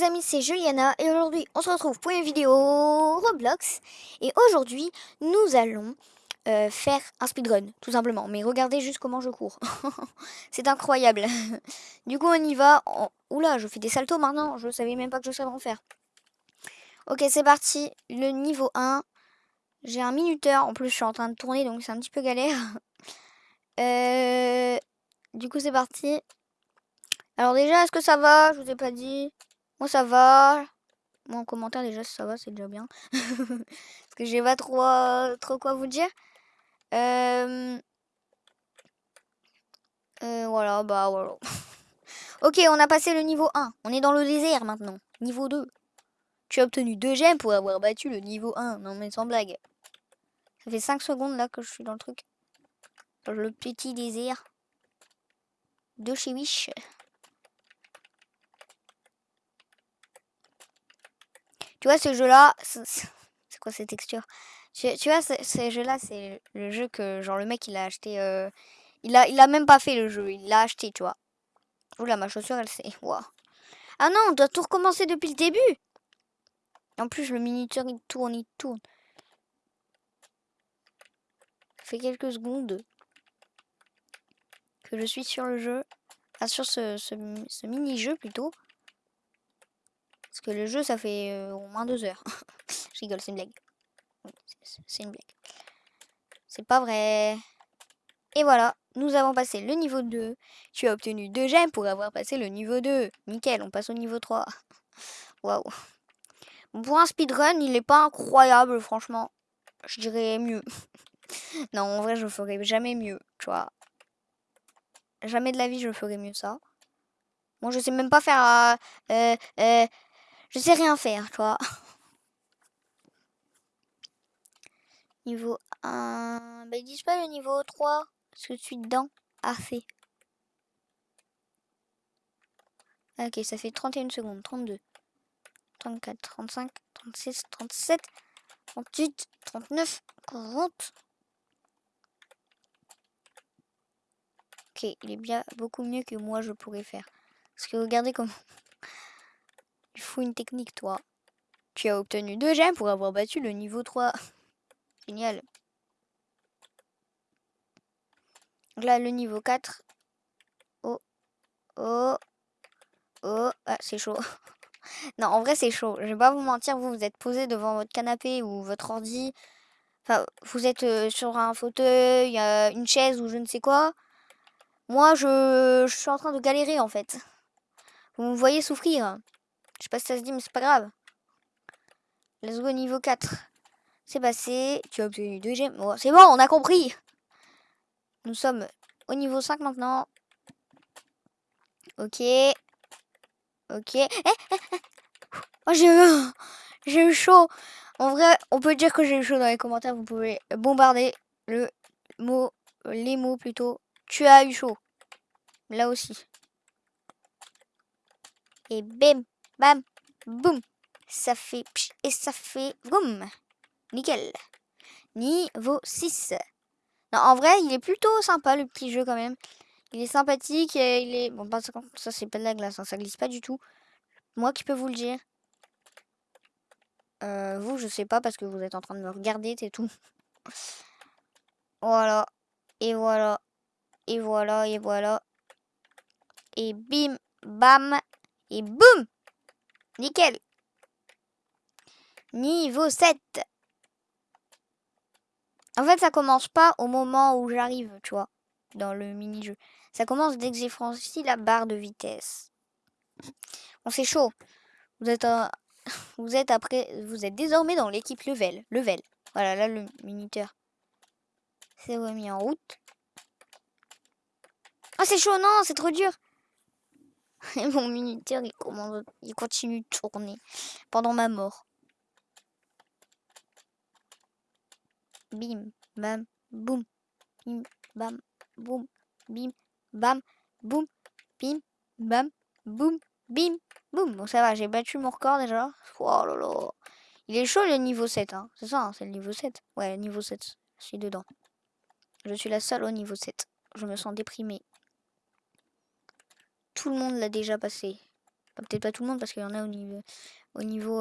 les amis, c'est Juliana et aujourd'hui on se retrouve pour une vidéo Roblox. Et aujourd'hui nous allons euh, faire un speedrun tout simplement. Mais regardez juste comment je cours. C'est incroyable. Du coup on y va. Oula je fais des saltos maintenant. Je savais même pas que je savais en faire ok c'est parti. Le niveau 1 j'ai un minuteur. En plus je suis en train de tourner donc c'est un petit peu galère. Euh, du coup c'est parti. Alors déjà est-ce que ça va? Je vous ai pas dit moi ça va. Moi en commentaire déjà ça va, c'est déjà bien. Parce que j'ai pas trop, euh, trop quoi vous dire. Euh, euh, voilà, bah voilà. ok, on a passé le niveau 1. On est dans le désert maintenant. Niveau 2. Tu as obtenu 2 gemmes pour avoir battu le niveau 1. Non mais sans blague. Ça fait 5 secondes là que je suis dans le truc. Dans le petit désert de chez Wish. Tu vois, ce jeu-là, c'est quoi ces textures tu, vois, ce, jeu-là, c'est le jeu que, genre, le mec, il a acheté... Euh, il, a, il a même pas fait le jeu, il l'a acheté, tu vois. Oula, ma chaussure, elle s'est... Waouh. Ah non, on doit tout recommencer depuis le début En plus, le miniature, il tourne, il tourne. Ça fait quelques secondes que je suis sur le jeu. Ah, sur ce, ce mini-jeu, plutôt. Parce que le jeu, ça fait euh, au moins deux heures. Je rigole, c'est une blague. C'est une blague. C'est pas vrai. Et voilà, nous avons passé le niveau 2. Tu as obtenu 2 gemmes pour avoir passé le niveau 2. Nickel, on passe au niveau 3. Waouh. Pour un speedrun, il est pas incroyable, franchement. Je dirais mieux. non, en vrai, je ferai jamais mieux, tu vois. Jamais de la vie, je ferai mieux ça. Moi, je sais même pas faire... Euh, euh, je sais rien faire, toi. niveau 1. Bah, ils disent pas le niveau 3. Parce que je suis dedans. Ah, fait. Ok, ça fait 31 secondes. 32. 34, 35, 36, 37, 38, 39, 40. Ok, il est bien beaucoup mieux que moi je pourrais faire. Parce que regardez comment... Faut une technique, toi. Tu as obtenu 2 gemmes pour avoir battu le niveau 3. Génial. là, le niveau 4. Oh. Oh. Oh. Ah, c'est chaud. non, en vrai, c'est chaud. Je vais pas vous mentir, vous, vous êtes posé devant votre canapé ou votre ordi. Enfin, vous êtes euh, sur un fauteuil, une chaise ou je ne sais quoi. Moi, je suis en train de galérer, en fait. Vous me voyez souffrir. Je sais pas si ça se dit, mais c'est pas grave. Let's go niveau 4. C'est passé. Tu as obtenu 2 gemmes. c'est bon, on a compris. Nous sommes au niveau 5 maintenant. Ok. Ok. Eh, eh, eh. Oh, j'ai eu... J'ai eu chaud. En vrai, on peut dire que j'ai eu chaud dans les commentaires. Vous pouvez bombarder le mot, les mots plutôt. Tu as eu chaud. Là aussi. Et bim bam, boum. Ça fait pch, et ça fait boum. Nickel. Niveau 6. Non, en vrai, il est plutôt sympa le petit jeu quand même. Il est sympathique et il est... Bon, pas ça, c'est pas de la glace, hein, ça glisse pas du tout. Moi qui peux vous le dire. Euh, vous, je sais pas parce que vous êtes en train de me regarder, c'est tout. voilà. Et voilà. Et voilà, et voilà. Et bim, bam, et boum Nickel. Niveau 7. En fait, ça commence pas au moment où j'arrive, tu vois, dans le mini-jeu. Ça commence dès que j'ai franchi la barre de vitesse. Bon, c'est chaud. Vous êtes, vous êtes après, vous êtes désormais dans l'équipe level. Level. Voilà, là, le miniteur C'est remis en route. Ah, c'est chaud, non, c'est trop dur. Et mon minuteur, il, il continue de tourner pendant ma mort. Bim, bam, boum. Bim, bam, boum. Bim, bam, boum. Bim, bam, boum. Bim, boum. Bon, ça va, j'ai battu mon record déjà. Oh là là. Il est chaud le niveau 7, hein. C'est ça, hein, c'est le niveau 7. Ouais, niveau 7. Je suis dedans. Je suis la seule au niveau 7. Je me sens déprimée. Tout le monde l'a déjà passé. Peut-être pas tout le monde parce qu'il y en a au niveau, au niveau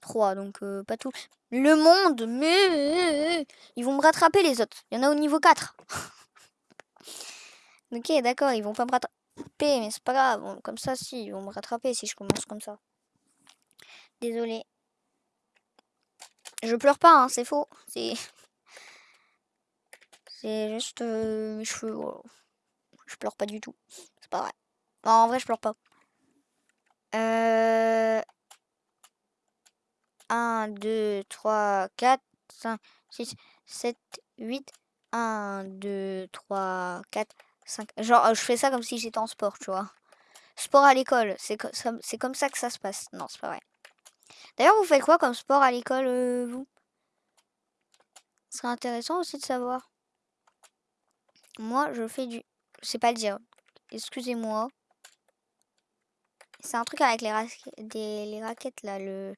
3. Donc pas tout. Le monde, mais ils vont me rattraper les autres. Il y en a au niveau 4. ok, d'accord, ils vont pas me rattraper. Mais c'est pas grave. comme ça, si, ils vont me rattraper si je commence comme ça. Désolé. Je pleure pas, hein, c'est faux. C'est. C'est juste mes cheveux. Je pleure pas du tout. En vrai, je pleure pas. Euh... 1, 2, 3, 4, 5, 6, 7, 8. 1, 2, 3, 4, 5. Genre, je fais ça comme si j'étais en sport, tu vois. Sport à l'école, c'est comme ça que ça se passe. Non, c'est pas vrai. D'ailleurs, vous faites quoi comme sport à l'école, euh, vous? Ce serait intéressant aussi de savoir. Moi, je fais du... Je sais pas le dire. Excusez-moi. C'est un truc avec les, des... raquettes, là, le...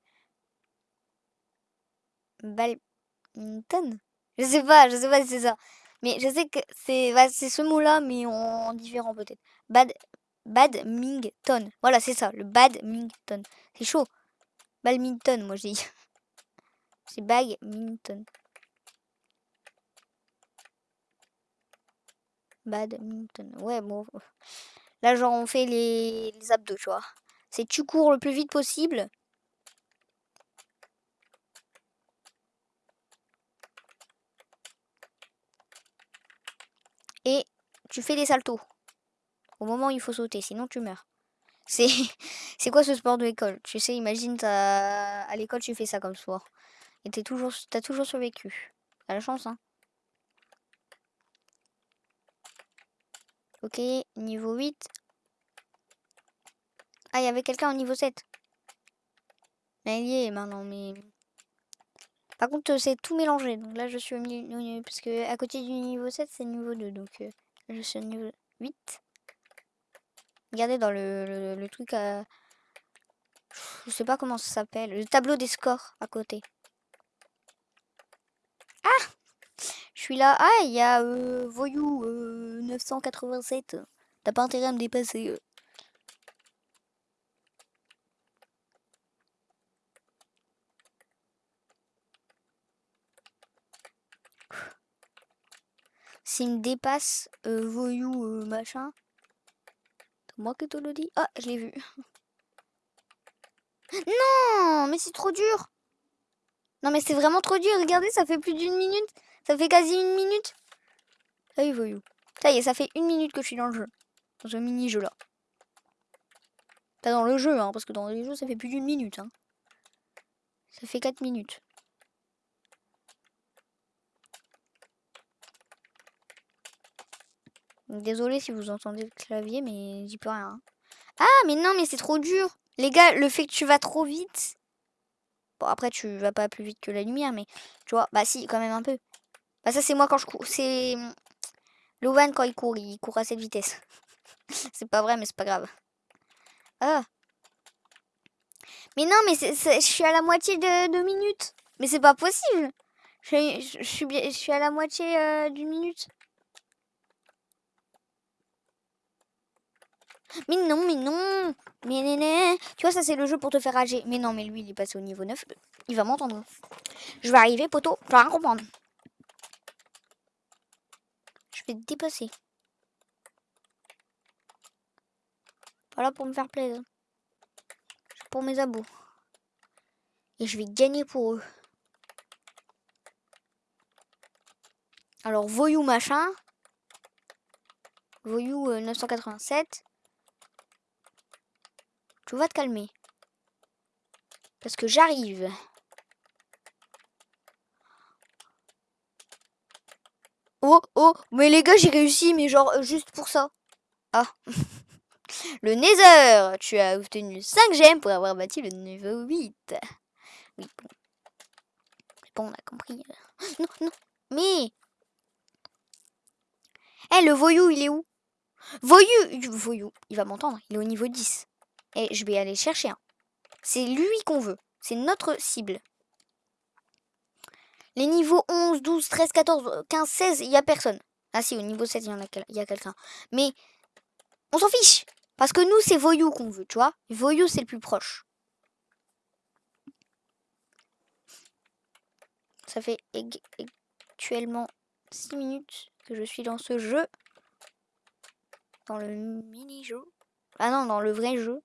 Badminton Je sais pas, je sais pas si c'est ça. Mais je sais que c'est bah, ce mot-là, mais en différent peut-être. Bad... Badminton. Voilà, c'est ça, le badminton. C'est chaud. Badminton, moi je dis. C'est badminton. Badminton. Ouais, bon. Là, genre, on fait les, abdos, tu vois. C'est tu cours le plus vite possible. Et tu fais des saltos. Au moment où il faut sauter, sinon tu meurs. C'est c'est quoi ce sport de l'école? Tu sais, imagine, à l'école, tu fais ça comme sport. Et t'as toujours, as toujours survécu. T'as la chance, hein. Ok, niveau 8. Ah, il y avait quelqu'un au niveau 7. Mais il y est maintenant, mais... Par contre, c'est tout mélangé. Donc là, je suis au milieu... Parce que à côté du niveau 7, c'est niveau 2. Donc euh, je suis au niveau 8. Regardez dans le, le, truc à... Je sais pas comment ça s'appelle. Le tableau des scores à côté. Ah Je suis là. Ah, il y a euh, Voyou 987. Euh, T'as pas intérêt à me dépasser. Euh. S'il me dépasse Voyou machin, moi qui te le dis. Ah, je l'ai vu. Non, mais c'est trop dur. Non, mais c'est vraiment trop dur. Regardez, ça fait plus d'une minute. Ça fait quasi une minute. Est, voyou. Ça y est, ça fait une minute que je suis dans le jeu. Dans ce mini-jeu là. Pas dans le jeu, hein, parce que dans les jeux, ça fait plus d'une minute. Hein. Ça fait 4 minutes. Désolé si vous entendez le clavier, mais j'y peux rien. Hein. Ah, mais non, mais c'est trop dur. Les gars, le fait que tu vas trop vite. Bon, après, tu vas pas plus vite que la lumière, mais tu vois, bah si, quand même un peu. Bah, ça, c'est moi quand je cours. C'est. Lovan, quand il court, il court à cette vitesse. c'est pas vrai, mais c'est pas grave. Ah. Mais non, mais je suis à la moitié de, de minutes. Mais c'est pas possible. Je, je, suis, je suis à la moitié euh, d'une minute. Mais non, mais non Mais néné Tu vois, ça c'est le jeu pour te faire rager. Mais non, mais lui, il est passé au niveau 9. Il va m'entendre. Je vais arriver, poteau. Tu vas rien comprendre. Je vais te dépasser. Voilà pour me faire plaisir. Pour mes abos. Et je vais gagner pour eux. Alors, voyou machin. Voyou 987. Euh, tu vas te calmer. Parce que j'arrive. Oh, mais les gars, j'ai réussi, mais genre, euh, juste pour ça. Ah. le Nether Tu as obtenu 5 gemmes pour avoir bâti le niveau 8. Oui, bon. On a compris. Non, non, mais... Eh, le voyou, il est où? Voyou Voyou, il va m'entendre, il est au niveau 10. Et je vais aller chercher un. C'est lui qu'on veut. C'est notre cible. Les niveaux 11, 12, 13, 14, 15, 16, il n'y a personne. Ah si, au niveau 7, il y, en a, a quelqu'un. Mais on s'en fiche. Parce que nous, c'est voyou qu'on veut, tu vois. Voyou, c'est le plus proche. Ça fait actuellement 6 minutes que je suis dans ce jeu. Dans le mini-jeu. Ah non, dans le vrai jeu.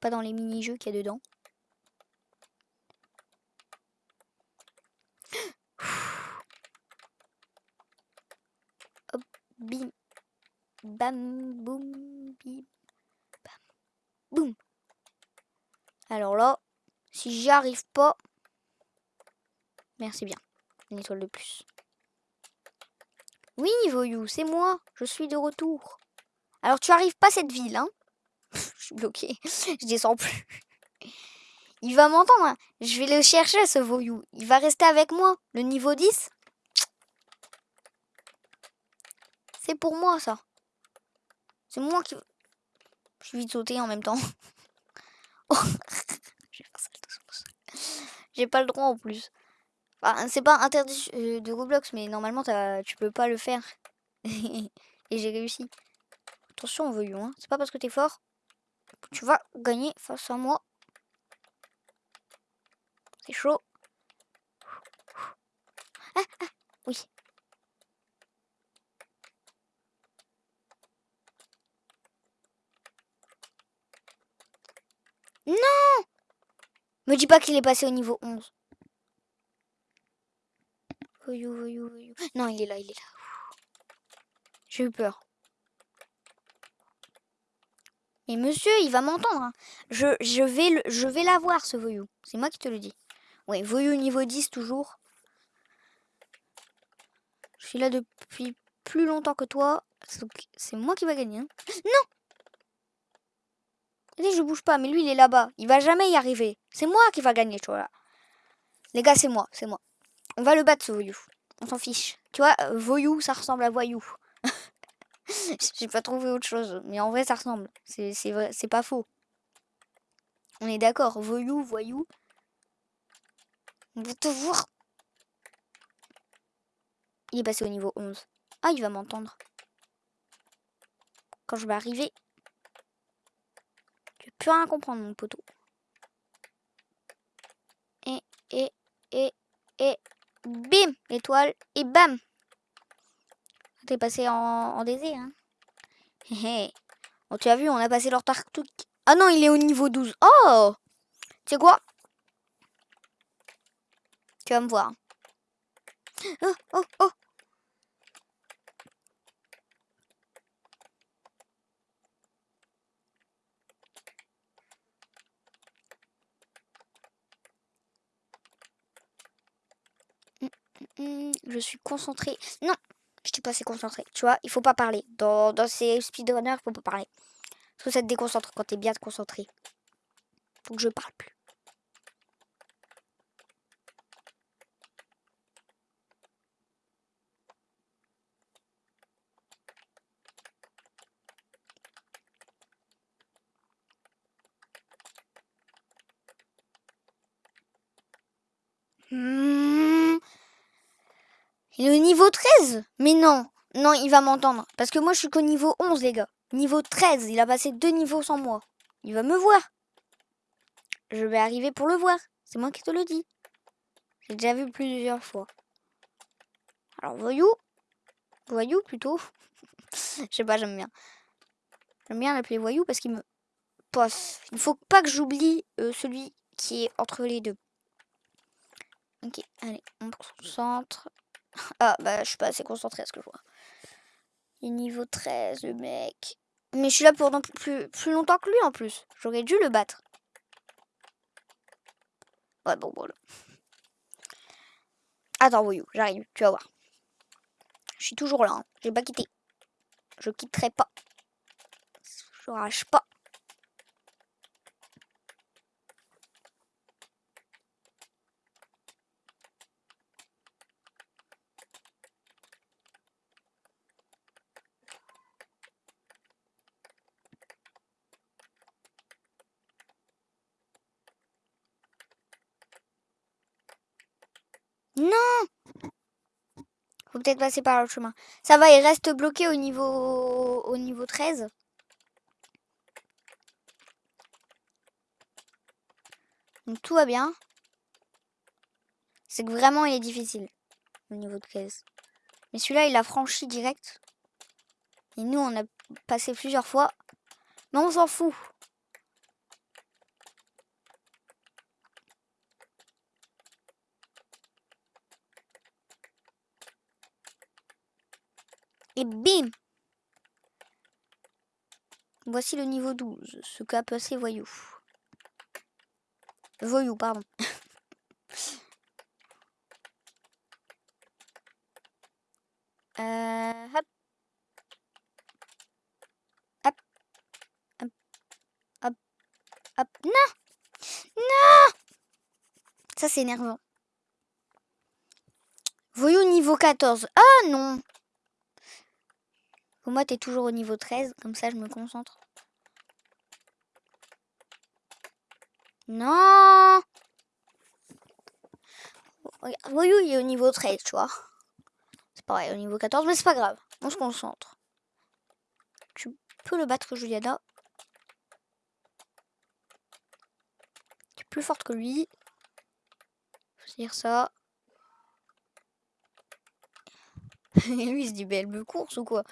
Pas dans les mini-jeux qu'il y a dedans. Hop, bim. Bam, boum, bim. Bam, boum. Alors là, si j'y arrive pas, merci bien. Une étoile de plus. Oui, voyou, c'est moi. Je suis de retour. Alors, tu arrives pas à cette ville, hein? Je suis bloqué. Je descends plus. Il va m'entendre. Hein. Je vais le chercher, ce voyou. Il va rester avec moi. Le niveau 10. C'est pour moi, ça. C'est moi qui... Je suis vite sauter en même temps. J'ai pas le droit en plus. c'est pas interdit euh, de Roblox, mais normalement tu peux pas le faire. Et j'ai réussi. Attention, voyou, hein. C'est pas parce que t'es fort. Tu vas gagner face à moi. C'est chaud. Ah, ah, oui. Non Me dis pas qu'il est passé au niveau 11. Voyou, voyou, voyou. Non, il est là, il est là. J'ai eu peur. Mais monsieur, il va m'entendre. Hein. Je, je, vais je vais l'avoir, ce voyou. C'est moi qui te le dis. Ouais, voyou niveau 10 toujours. Je suis là depuis plus longtemps que toi. C'est moi qui va gagner. Hein. Non je bouge pas, mais lui, il est là-bas. Il va jamais y arriver. C'est moi qui va gagner, tu vois. Les gars, c'est moi, c'est moi. On va le battre, ce voyou. On s'en fiche. Tu vois, euh, voyou, ça ressemble à voyou. J'ai pas trouvé autre chose. Mais en vrai, ça ressemble. C'est pas faux. On est d'accord. Voyou, voyou. On va te voir. Il est passé au niveau 11. Ah, il va m'entendre. Quand je vais arriver, plus rien comprendre, mon poteau. Et, et, et, et, bim, l'étoile, et bam. T'es passé en, en DZ, hein. Bon, tu as vu, on a passé leur tartouque. Ah non, il est au niveau 12. Oh Tu sais quoi? Tu vas me voir. Oh, oh, oh Hmm, je suis concentrée. Non, je suis pas assez concentrée. Tu vois, il faut pas parler. Dans, dans ces speedrunners, il faut pas parler. Parce que ça te déconcentre quand t'es bien concentré. Faut que je parle plus. Il est au niveau 13 Mais non, non, il va m'entendre. Parce que moi, je suis qu'au niveau 11, les gars. Niveau 13, il a passé deux niveaux sans moi. Il va me voir. Je vais arriver pour le voir. C'est moi qui te le dis. J'ai déjà vu plusieurs fois. Alors, voyou. Voyou, plutôt. Je sais pas, j'aime bien. J'aime bien l'appeler voyou parce qu'il me posse. Il faut pas que j'oublie euh, celui qui est entre les deux. Ok, allez, on concentre. Ah, bah, je suis pas assez concentré à ce que je vois. Il est niveau 13, le mec. Mais je suis là pour plus, plus longtemps que lui, en plus. J'aurais dû le battre. Ouais, bon, voilà. Attends, voyou, j'arrive, tu vas voir. Je suis toujours là, hein. j'ai pas quitté. Je quitterai pas. Je rage pas. Peut-être passer par le chemin. Ça va, il reste bloqué au niveau, au niveau 13. Donc tout va bien. C'est que vraiment il est difficile. au niveau de 15. Mais celui-là il a franchi direct. Et nous on a passé plusieurs fois. Mais on s'en fout. Et bim Voici le niveau 12, ce qu'a passé Voyou. Voyou, pardon. euh, hop. Hop. Hop. Hop. Hop. Non Non Ça, c'est énervant. Voyou niveau 14. Ah non pour moi, t'es toujours au niveau 13, comme ça je me concentre. Non Voyou, il est au niveau 13, tu vois. C'est pareil, au niveau 14, mais c'est pas grave. On se concentre. Tu peux le battre, Juliana. Tu es plus forte que lui. Faut dire ça. Et lui, il se dit, belle me course ou quoi?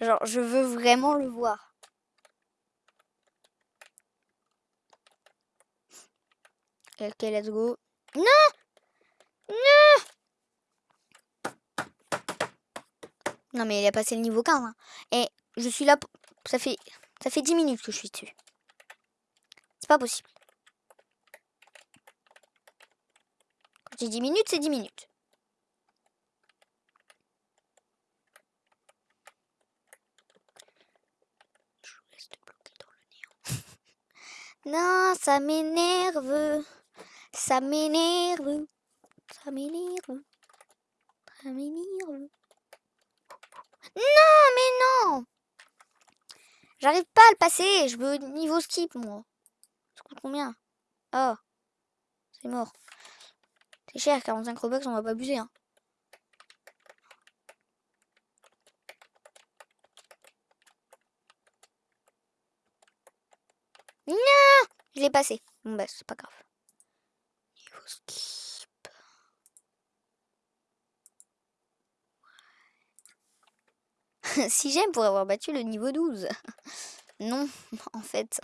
Genre, je veux vraiment le voir. Ok, let's go. Non Non Non, mais il a passé le niveau 15. Hein. Et je suis là... Ça fait... Ça fait 10 minutes que je suis dessus. C'est pas possible. Quand j'ai 10 minutes, c'est 10 minutes. Non, ça m'énerve. Ça m'énerve. Ça m'énerve. Ça m'énerve. Non, mais non J'arrive pas à le passer. Je veux niveau skip, moi. Ça coûte combien? Oh. C'est mort. C'est cher, 45 Robux, on va pas abuser, hein. Non Passé. Bon bah c'est pas grave. Niveau skip. si j'aime pour avoir battu le niveau 12. non, en fait.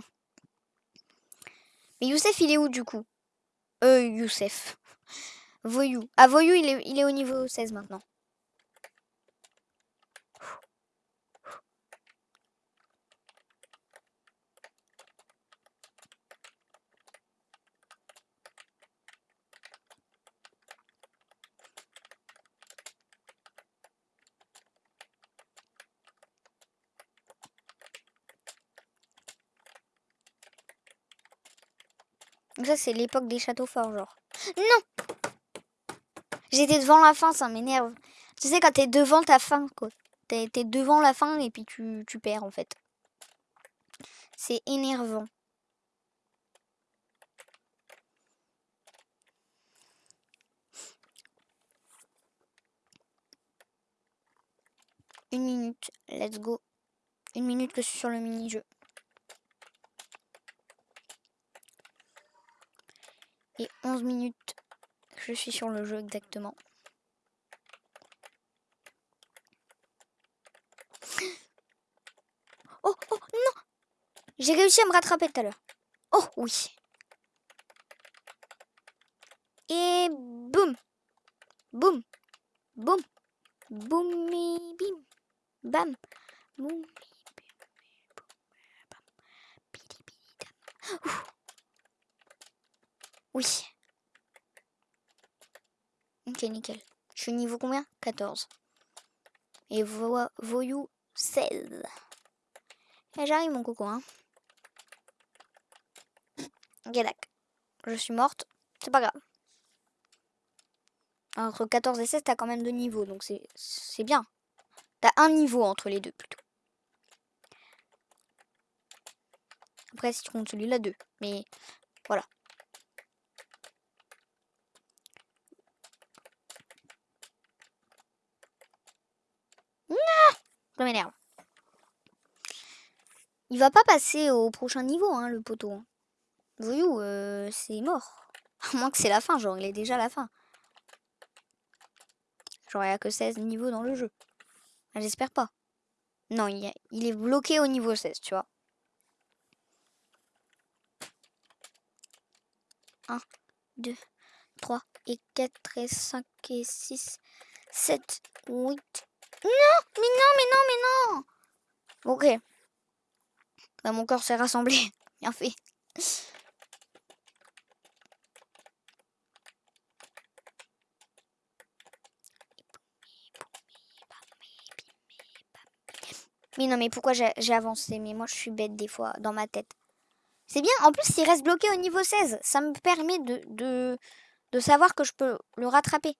Mais Youssef, il est où du coup? Euh, Youssef. Voyou. Ah, Voyou, il est, il est au niveau 16 maintenant. Ça, c'est l'époque des châteaux forts, genre. Non J'étais devant la fin, ça m'énerve. Tu sais, quand t'es devant ta fin, quoi. T'es devant la fin et puis tu, tu perds, en fait. C'est énervant. Une minute, let's go. Une minute que je suis sur le mini-jeu. Et 11 minutes. Je suis sur le jeu exactement. Oh, oh, non J'ai réussi à me rattraper tout à l'heure. Oh, oui. Et boum Boum Boum Boum bim Bam Boum Oui. Ok, nickel. Je suis niveau combien? 14. Et vo voyou 16. Et j'arrive mon coco, hein. D'accord. Je suis morte. C'est pas grave. Entre 14 et 16, t'as quand même deux niveaux, donc c'est bien. T'as un niveau entre les deux, plutôt. Après, si tu comptes celui-là, deux. Mais voilà. Ça m'énerve. Il va pas passer au prochain niveau, hein, le poteau. Voyou, euh, c'est mort. À moins que c'est la fin, genre il est déjà la fin. Genre il n'y a que 16 niveaux dans le jeu. Ah, j'espère pas. Non, il, il est bloqué au niveau 16, tu vois. 1, 2, 3 et 4 et 5 et 6, 7, 8. Non, mais non, mais non, mais non. Ok. Bah, mon corps s'est rassemblé. Bien fait. Mais non, mais pourquoi j'ai avancé? Mais moi, je suis bête des fois, dans ma tête. C'est bien. En plus, il reste bloqué au niveau 16. Ça me permet de, de, savoir que je peux le rattraper.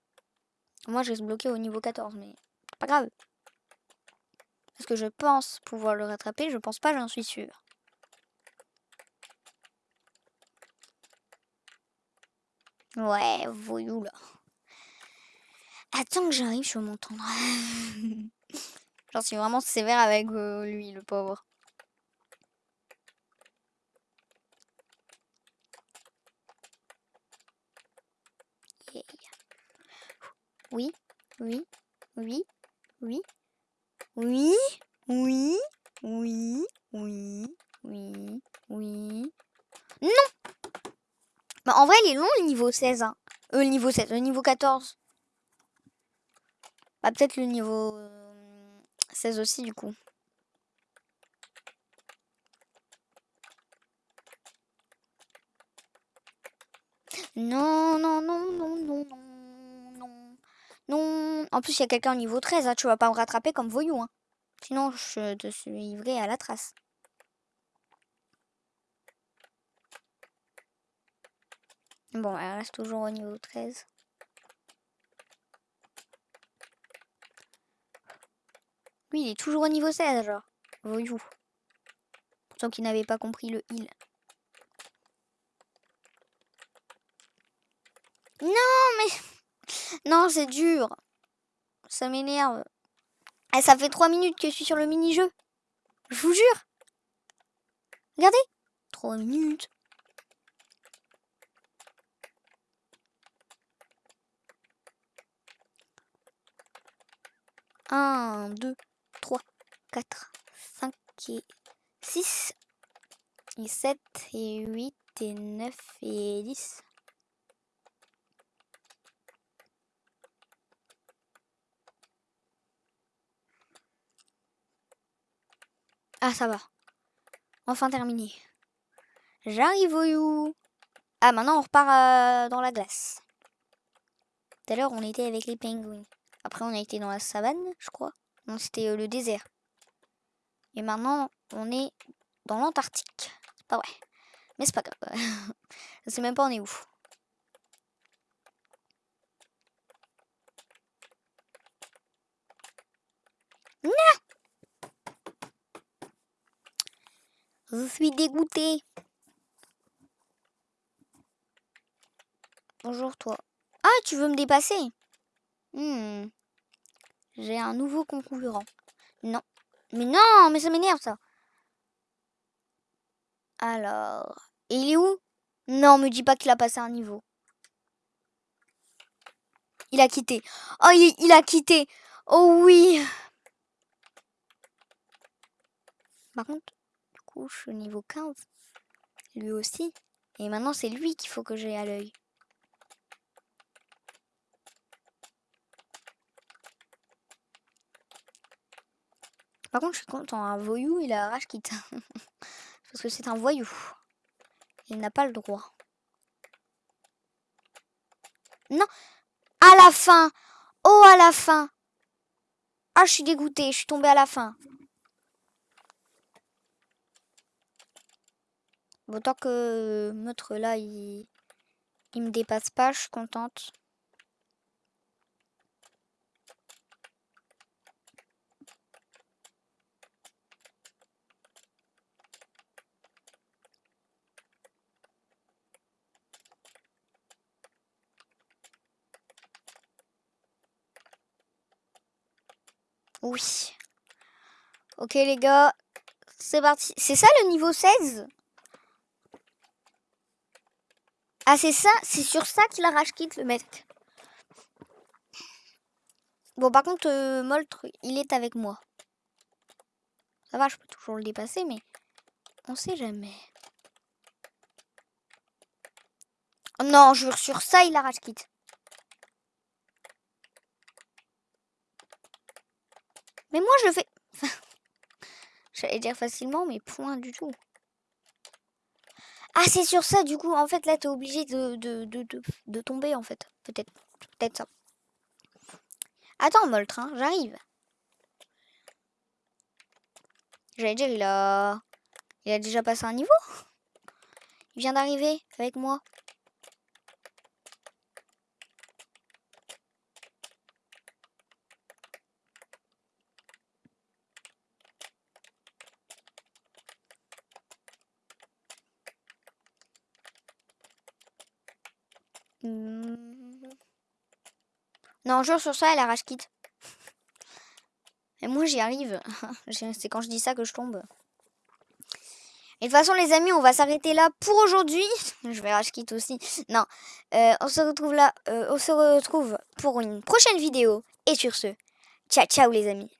Moi, je reste bloqué au niveau 14, mais grave. Parce que je pense pouvoir le rattraper. Je pense pas, j'en suis sûre. Ouais, voyou là. Attends que j'arrive, je vais m'entendre. J'en suis vraiment sévère avec euh, lui, le pauvre. Oui, oui, oui, oui, oui, oui, oui, oui, oui, oui. Non bah, En vrai, il est long le niveau 16. Hein. Euh, le niveau 7, le niveau 14. Bah, peut-être le niveau 16 euh, aussi, du coup. Non, non, non, non, non, non. Non. En plus, il y a quelqu'un au niveau 13. Hein. Tu vas pas me rattraper comme voyou. Hein. Sinon, je te suivrai à la trace. Bon, elle reste toujours au niveau 13. Lui, il est toujours au niveau 16, genre. Voyou. Pourtant qu'il n'avait pas compris le heal. Non, mais... Non, c'est dur. Ça m'énerve. Eh, ça fait 3 minutes que je suis sur le mini-jeu. Je vous jure. Regardez. 3 minutes. Un, deux, trois, quatre, cinq et six et sept et huit et neuf et dix. Ah, ça va. Enfin terminé. J'arrive au Ah, maintenant on repart euh, dans la glace. Tout à l'heure, on était avec les pingouins. Après, on a été dans la savane, je crois. Non, c'était euh, le désert. Et maintenant, on est dans l'Antarctique. C'est pas vrai. Mais c'est pas grave. je sais même pas on est où. Non Je suis dégoûtée. Bonjour toi. Ah, tu veux me dépasser? Hmm. J'ai un nouveau concurrent. Non. Mais non, mais ça m'énerve ça. Alors. Il est où? Non, me dis pas qu'il a passé un niveau. Il a quitté. Oh, il a quitté. Oh oui. Par contre, niveau 15. Lui aussi. Et maintenant, c'est lui qu'il faut que j'ai à l'œil. Par contre, je suis content. Un voyou, il a rage quitte. Parce que c'est un voyou. Il n'a pas le droit. Non À la fin Oh, à la fin Ah, je suis dégoûtée. Je suis tombée à la fin. Autant que notre là, il, il me dépasse pas, je suis contente. Oui. Ok les gars, c'est parti. C'est ça le niveau 16 Ah, c'est ça, c'est sur ça qu'il a rage quitte le mec. Bon, par contre, euh, Moltre, il est avec moi. Ça va, je peux toujours le dépasser, mais on sait jamais. Oh non, jure, sur ça, il a rage quitte. Mais moi, je fais... J'allais dire facilement, mais point du tout. Ah, c'est sur ça, du coup, en fait, là, t'es obligé de, de, de, de, tomber, en fait. Peut-être. Peut-être ça. Attends, Moltre, hein, j'arrive. J'allais dire, il a... Il a déjà passé un niveau Il vient d'arriver avec moi. Non, joue sur ça, elle a rage quitte. Et moi, j'y arrive. C'est quand je dis ça que je tombe. Et de toute façon, les amis, on va s'arrêter là pour aujourd'hui. Je vais rage quitte aussi. Non, euh, on se retrouve là. Euh, on se retrouve pour une prochaine vidéo. Et sur ce, ciao, ciao les amis.